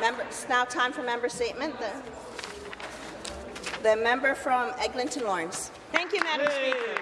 Member, it's now time for member statement. The, the member from Eglinton Lawrence. Thank you, Madam Yay. Speaker.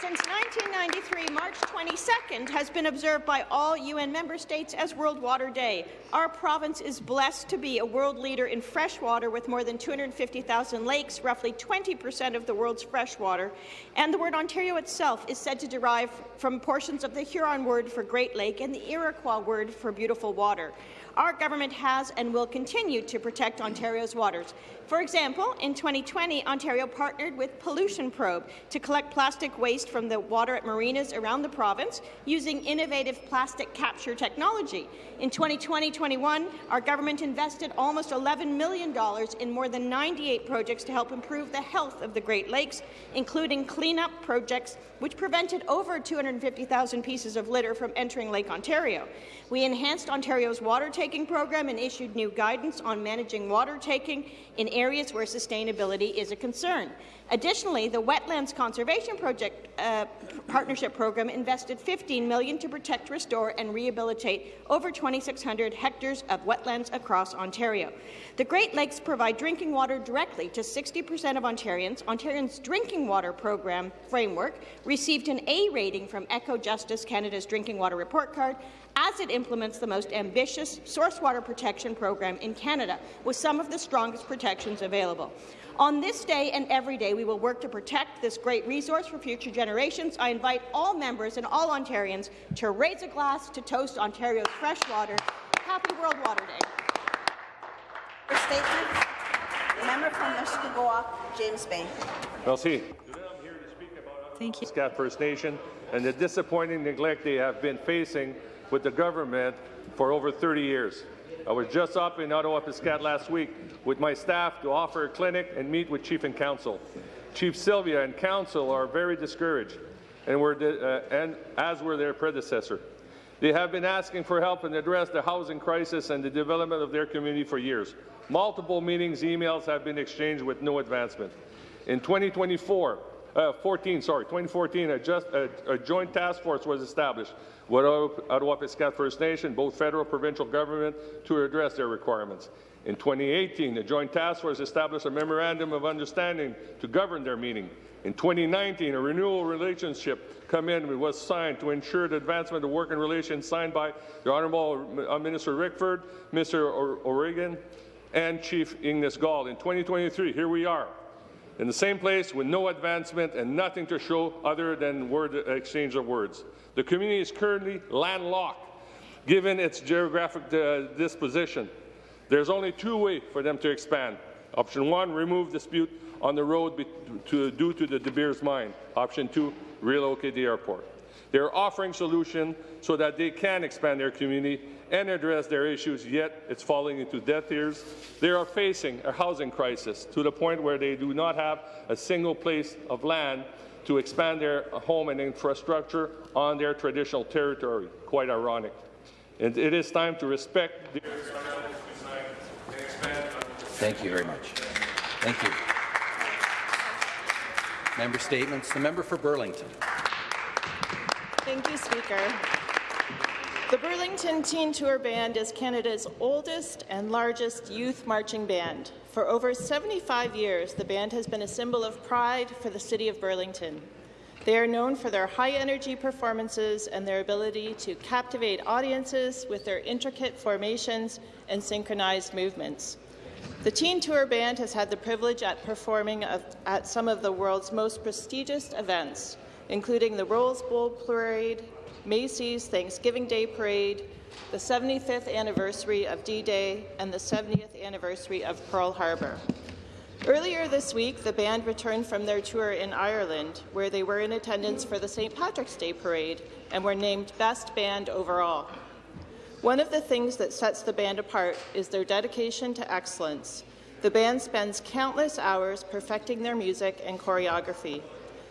Since 1993, March 22nd has been observed by all UN member states as World Water Day. Our province is blessed to be a world leader in fresh water with more than 250,000 lakes, roughly 20 percent of the world's fresh water, and the word Ontario itself is said to derive from portions of the Huron word for Great Lake and the Iroquois word for beautiful water. Our government has and will continue to protect Ontario's waters. For example, in 2020, Ontario partnered with Pollution Probe to collect plastic waste from the water at marinas around the province using innovative plastic capture technology. In 2020-21, our government invested almost $11 million in more than 98 projects to help improve the health of the Great Lakes, including cleanup projects which prevented over 250,000 pieces of litter from entering Lake Ontario. We enhanced Ontario's water taking program and issued new guidance on managing water taking in areas where sustainability is a concern. Additionally, the Wetlands Conservation Project uh, Partnership Program invested 15 million to protect, restore and rehabilitate over 2,600 hectares of wetlands across Ontario. The Great Lakes provide drinking water directly to 60 per cent of Ontarians. Ontarians' drinking water program framework received an A rating from Ecojustice Canada's Drinking Water Report Card as it implements the most ambitious source water protection program in Canada, with some of the strongest protections available. On this day and every day, we will work to protect this great resource for future generations. I invite all members and all Ontarians to raise a glass to toast Ontario's fresh water. Happy World Water Day. For statement, the member from Mushkegowuk, James Bay. Merci. Thank you. First Nation and the disappointing neglect they have been facing with the government for over 30 years. I was just up in Attawapiskat last week with my staff to offer a clinic and meet with Chief and Council. Chief Sylvia and Council are very discouraged, and, were uh, and as were their predecessor. They have been asking for help and address the housing crisis and the development of their community for years. Multiple meetings, emails have been exchanged with no advancement. In 2024, uh, 14, sorry, 2014, a, just, a, a, joint task force was established with Attawapiskat First Nation, both federal and provincial government, to address their requirements. In 2018, the joint task force established a memorandum of understanding to govern their meeting. In 2019, a renewal relationship come in was signed to ensure the advancement of working relations signed by the Honourable uh, Minister Rickford, Mr. O'Regan, and Chief Ignace Gull. In 2023, here we are, in the same place with no advancement and nothing to show other than word exchange of words. The community is currently landlocked, given its geographic uh, disposition. There's only two ways for them to expand. Option one, remove dispute on the road to, due to the De Beers mine. Option two, relocate the airport. They're offering solutions so that they can expand their community and address their issues, yet it's falling into deaf ears. They are facing a housing crisis to the point where they do not have a single place of land to expand their home and infrastructure on their traditional territory. Quite ironic. And it is time to respect the Thank you very much. Thank you. Member statements. The member for Burlington. Thank you, Speaker. The Burlington Teen Tour Band is Canada's oldest and largest youth marching band. For over 75 years, the band has been a symbol of pride for the City of Burlington. They are known for their high-energy performances and their ability to captivate audiences with their intricate formations and synchronized movements. The Teen Tour Band has had the privilege at performing at some of the world's most prestigious events, including the Rose Bowl Parade, Macy's Thanksgiving Day Parade, the 75th anniversary of D-Day, and the 70th anniversary of Pearl Harbor. Earlier this week, the band returned from their tour in Ireland, where they were in attendance for the St. Patrick's Day Parade and were named Best Band overall. One of the things that sets the band apart is their dedication to excellence. The band spends countless hours perfecting their music and choreography.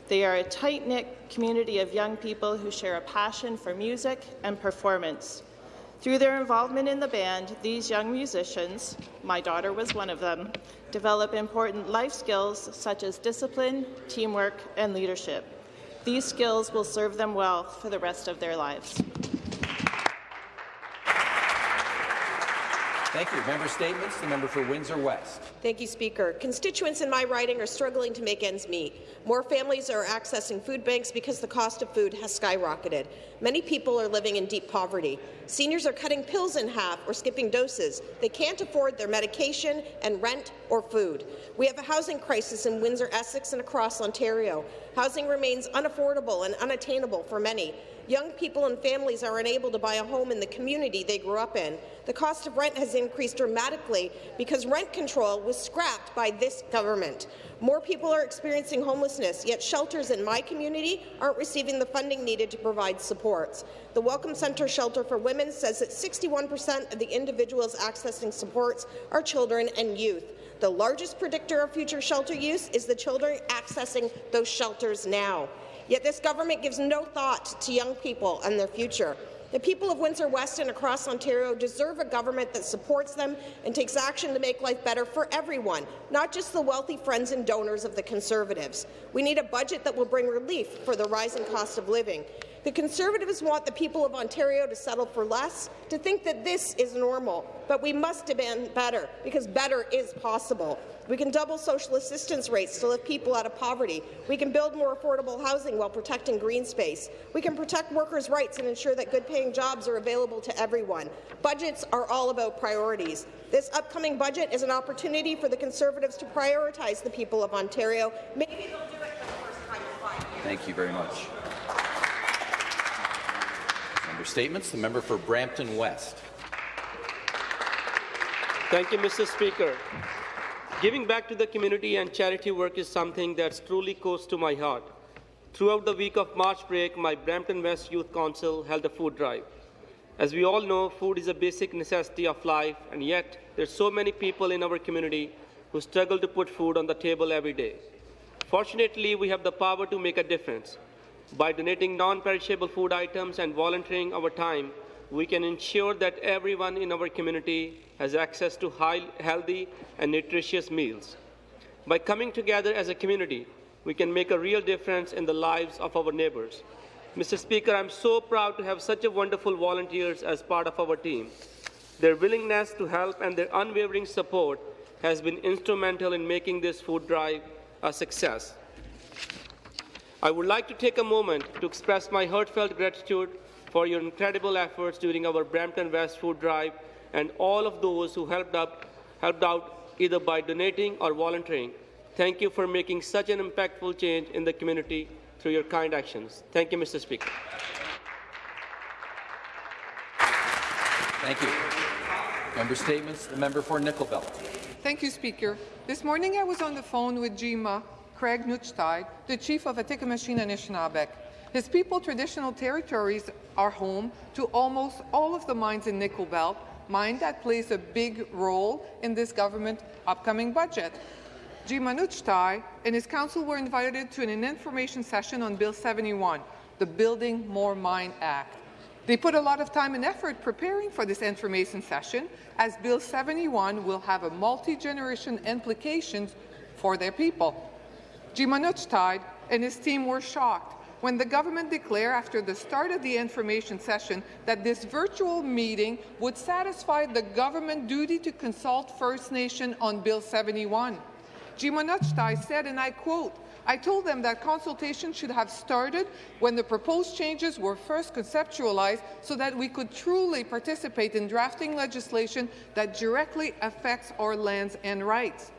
They are a tight-knit community of young people who share a passion for music and performance. Through their involvement in the band, these young musicians, my daughter was one of them, develop important life skills such as discipline, teamwork, and leadership. These skills will serve them well for the rest of their lives. Thank you. Member statements. The member for Windsor West. Thank you, Speaker. Constituents in my riding are struggling to make ends meet. More families are accessing food banks because the cost of food has skyrocketed. Many people are living in deep poverty. Seniors are cutting pills in half or skipping doses. They can't afford their medication and rent or food. We have a housing crisis in Windsor, Essex, and across Ontario. Housing remains unaffordable and unattainable for many. Young people and families are unable to buy a home in the community they grew up in. The cost of rent has increased dramatically because rent control was scrapped by this government. More people are experiencing homelessness, yet shelters in my community aren't receiving the funding needed to provide supports. The Welcome Centre Shelter for Women says that 61% of the individuals accessing supports are children and youth. The largest predictor of future shelter use is the children accessing those shelters now. Yet this government gives no thought to young people and their future. The people of Windsor West and across Ontario deserve a government that supports them and takes action to make life better for everyone, not just the wealthy friends and donors of the Conservatives. We need a budget that will bring relief for the rising cost of living. The Conservatives want the people of Ontario to settle for less, to think that this is normal, but we must demand better, because better is possible. We can double social assistance rates to lift people out of poverty. We can build more affordable housing while protecting green space. We can protect workers' rights and ensure that good-paying jobs are available to everyone. Budgets are all about priorities. This upcoming budget is an opportunity for the Conservatives to prioritize the people of Ontario. Maybe they'll do it for the first time in five years. Thank you very much. Statements. The member for Brampton West. Thank you, Mr. Speaker. Giving back to the community and charity work is something that's truly close to my heart. Throughout the week of March break, my Brampton West Youth Council held a food drive. As we all know, food is a basic necessity of life, and yet there's so many people in our community who struggle to put food on the table every day. Fortunately, we have the power to make a difference. By donating non-perishable food items and volunteering our time, we can ensure that everyone in our community has access to high, healthy and nutritious meals. By coming together as a community, we can make a real difference in the lives of our neighbors. Mr. Speaker, I'm so proud to have such a wonderful volunteers as part of our team. Their willingness to help and their unwavering support has been instrumental in making this food drive a success. I would like to take a moment to express my heartfelt gratitude for your incredible efforts during our Brampton West food drive and all of those who helped, up, helped out either by donating or volunteering. Thank you for making such an impactful change in the community through your kind actions. Thank you, Mr. Speaker. Thank you. Member statements. The member for Nickel Belt. Thank you, Speaker. This morning I was on the phone with Jima Craig Nootchtai, the chief of Atikameksheng Anishinaabeg. His people traditional territories are home to almost all of the mines in Nickel Belt, mine that plays a big role in this government upcoming budget. Jima Nootchtai and his council were invited to an information session on Bill 71, the Building More Mine Act. They put a lot of time and effort preparing for this information session, as Bill 71 will have a multi-generation implications for their people. Jima Nootchtai and his team were shocked when the government declared after the start of the information session that this virtual meeting would satisfy the government duty to consult First Nation on Bill 71. Jima Nootchtai said, and I quote, I told them that consultation should have started when the proposed changes were first conceptualized so that we could truly participate in drafting legislation that directly affects our lands and rights.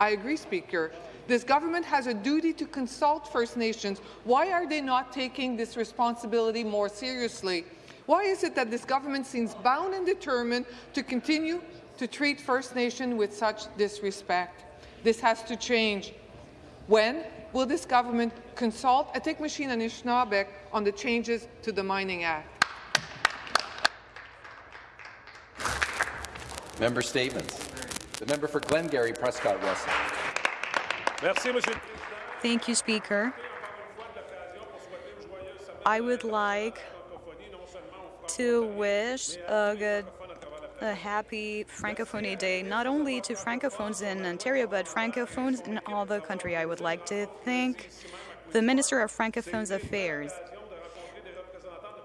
I agree, Speaker. This government has a duty to consult First Nations. Why are they not taking this responsibility more seriously? Why is it that this government seems bound and determined to continue to treat First Nation with such disrespect? This has to change. When will this government consult Atikameksheng Anishinaabeg on the changes to the Mining Act? Member statements. The member for Glengarry Prescott West. Thank you, Speaker. I would like to wish a good, a happy Francophonie Day, not only to Francophones in Ontario, but Francophones in all the country. I would like to thank the Minister of Francophones Affairs.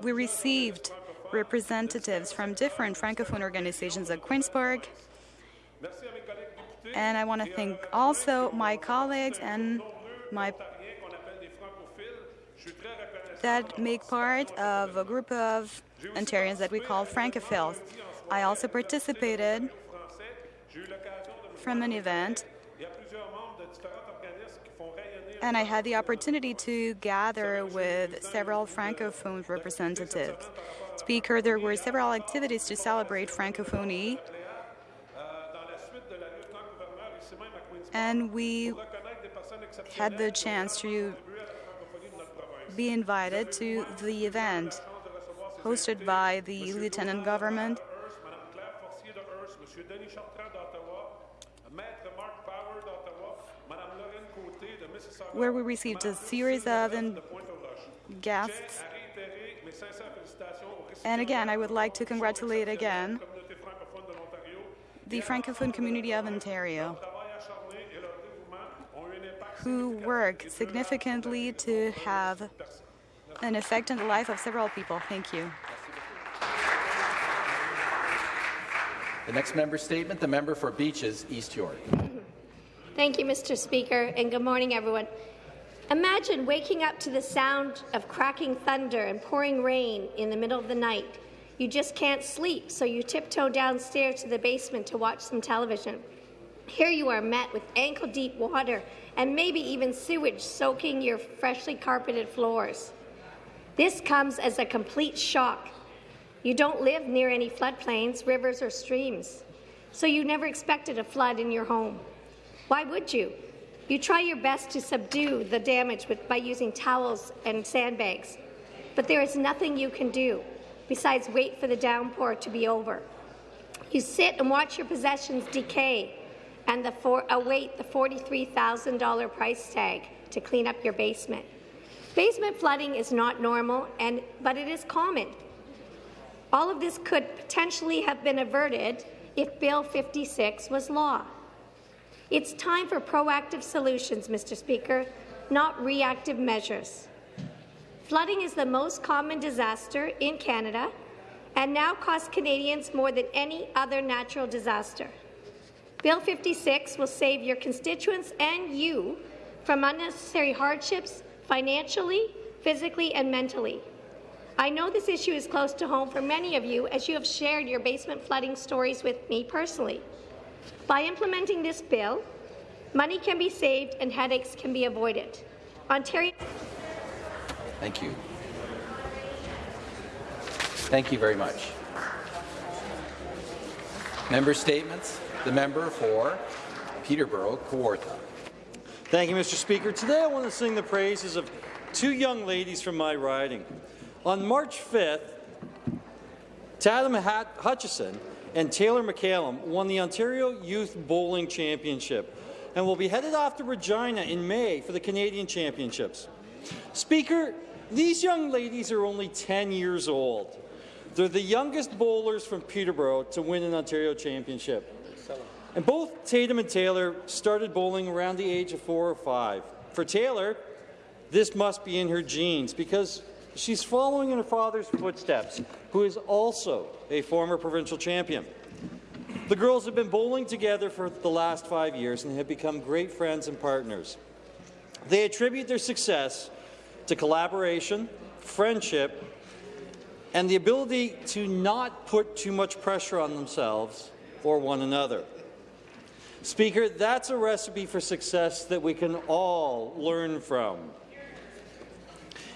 We received representatives from different Francophone organizations at Queen's Park. And I want to thank also my colleagues and my that make part of a group of Ontarians that we call Francophiles. I also participated from an event and I had the opportunity to gather with several Francophone representatives. Speaker, there were several activities to celebrate Francophonie, and we had the chance to be invited to the event hosted by the Lieutenant Government where we received a series of guests. And again, I would like to congratulate again the Francophone community of Ontario, who work significantly to have an effect on the life of several people. Thank you. The next member statement, the member for Beaches, East York. Thank you, Mr. Speaker, and good morning, everyone. Imagine waking up to the sound of cracking thunder and pouring rain in the middle of the night. You just can't sleep, so you tiptoe downstairs to the basement to watch some television. Here you are met with ankle-deep water and maybe even sewage soaking your freshly carpeted floors. This comes as a complete shock. You don't live near any floodplains, rivers or streams, so you never expected a flood in your home. Why would you? You try your best to subdue the damage with, by using towels and sandbags, but there is nothing you can do besides wait for the downpour to be over. You sit and watch your possessions decay and the for, await uh, the $43,000 price tag to clean up your basement. Basement flooding is not normal, and, but it is common. All of this could potentially have been averted if Bill 56 was law. It's time for proactive solutions, Mr. Speaker, not reactive measures. Flooding is the most common disaster in Canada and now costs Canadians more than any other natural disaster. Bill 56 will save your constituents and you from unnecessary hardships financially, physically, and mentally. I know this issue is close to home for many of you as you have shared your basement flooding stories with me personally. By implementing this bill, money can be saved and headaches can be avoided. Ontario. Thank you. Thank you very much. Member statements. The member for Peterborough, Kawartha. Thank you, Mr. Speaker. Today I want to sing the praises of two young ladies from my riding. On March 5th, Tatum Hutchison and Taylor McCallum won the Ontario Youth Bowling Championship and will be headed off to Regina in May for the Canadian Championships. Speaker, these young ladies are only 10 years old. They're the youngest bowlers from Peterborough to win an Ontario Championship. And both Tatum and Taylor started bowling around the age of four or five. For Taylor, this must be in her genes because she's following in her father's footsteps, who is also a former provincial champion. The girls have been bowling together for the last five years and have become great friends and partners. They attribute their success to collaboration, friendship, and the ability to not put too much pressure on themselves or one another. Speaker, that's a recipe for success that we can all learn from.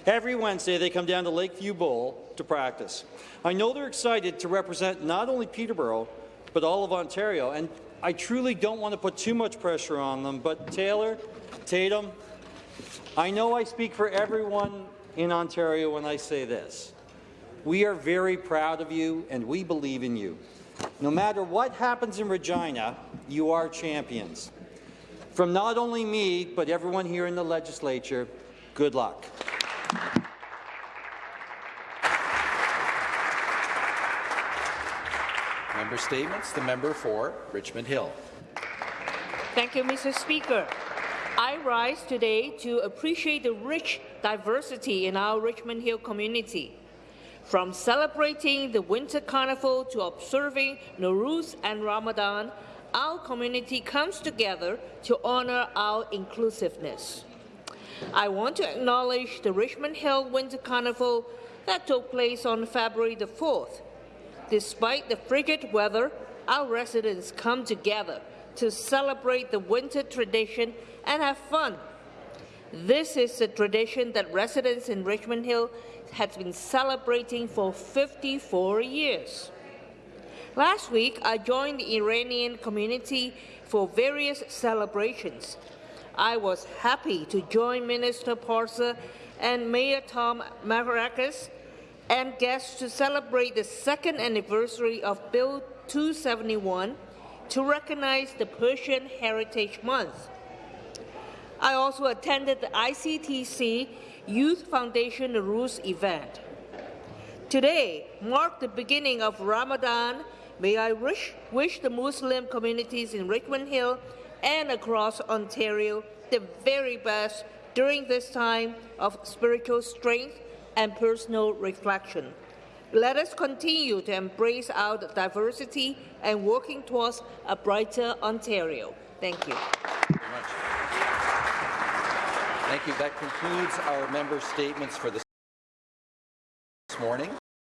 Every Wednesday, they come down to Lakeview Bowl to practice. I know they're excited to represent not only Peterborough, but all of Ontario, and I truly don't want to put too much pressure on them, but Taylor, Tatum, I know I speak for everyone in Ontario when I say this. We are very proud of you, and we believe in you. No matter what happens in Regina, you are champions. From not only me, but everyone here in the legislature, good luck. Member statements. The member for Richmond Hill. Thank you, Mr. Speaker. I rise today to appreciate the rich diversity in our Richmond Hill community. From celebrating the Winter Carnival to observing Nowruz and Ramadan, our community comes together to honor our inclusiveness. I want to acknowledge the Richmond Hill Winter Carnival that took place on February the 4th. Despite the frigid weather, our residents come together to celebrate the winter tradition and have fun. This is a tradition that residents in Richmond Hill have been celebrating for 54 years. Last week, I joined the Iranian community for various celebrations. I was happy to join Minister Parsa and Mayor Tom Marakis and guests to celebrate the second anniversary of Bill 271 to recognize the Persian Heritage Month. I also attended the ICTC Youth Foundation Rus event. Today marked the beginning of Ramadan. May I wish, wish the Muslim communities in Richmond Hill and across Ontario the very best during this time of spiritual strength and personal reflection. Let us continue to embrace our diversity and working towards a brighter Ontario. Thank you. Thank you. That concludes our member statements for this morning.